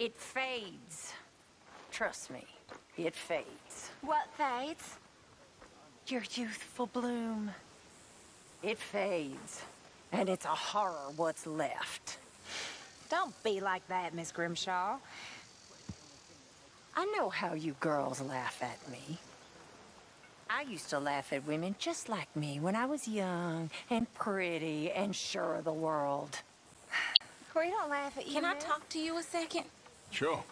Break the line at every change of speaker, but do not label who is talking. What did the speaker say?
It fades. Trust me, it fades.
What fades?
Your youthful bloom. It fades. And it's a horror what's left.
Don't be like that, Miss Grimshaw.
I know how you girls laugh at me. I used to laugh at women just like me when I was young and pretty and sure of the world.
We don't laugh at you.
Can I talk to you a second?
Sure.